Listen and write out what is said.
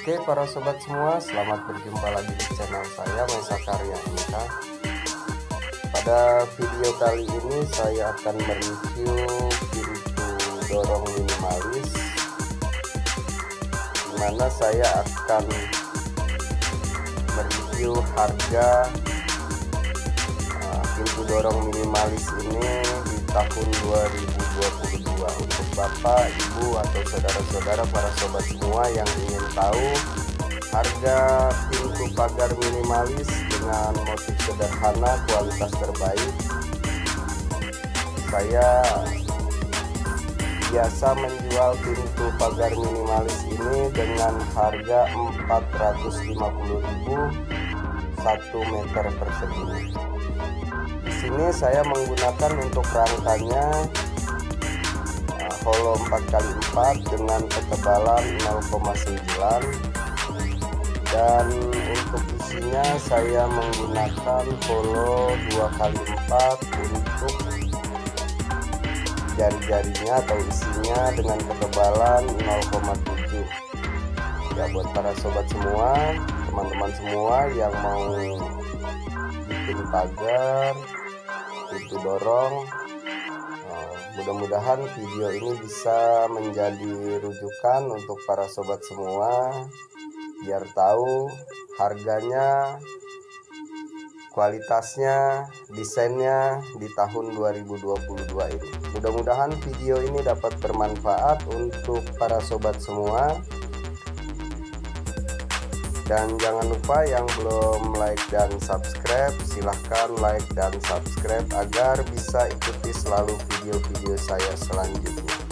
Oke para sobat semua selamat berjumpa lagi di channel saya Mesa Karya Inka Pada video kali ini saya akan mereview pintu dorong minimalis Di mana saya akan mereview harga uh, pintu dorong minimalis ini di tahun 2022 untuk bapak ibu atau saudara-saudara para sobat semua yang ingin tahu harga pintu pagar minimalis dengan motif sederhana kualitas terbaik saya biasa menjual pintu pagar minimalis ini dengan harga 450.000 1 meter persegi. Di sini saya menggunakan untuk rangkanya holo 4x4 dengan ketebalan 0,9 dan untuk isinya saya menggunakan holo 2x4 untuk jari-jarinya atau isinya dengan ketebalan 0,7 ya buat para sobat semua teman-teman semua yang mau bikin pagar pintu dorong mudah-mudahan video ini bisa menjadi rujukan untuk para sobat semua biar tahu harganya kualitasnya desainnya di tahun 2022 ini. Mudah-mudahan video ini dapat bermanfaat untuk para sobat semua dan jangan lupa yang belum like dan subscribe silahkan like dan subscribe agar bisa ikuti selalu video-video saya selanjutnya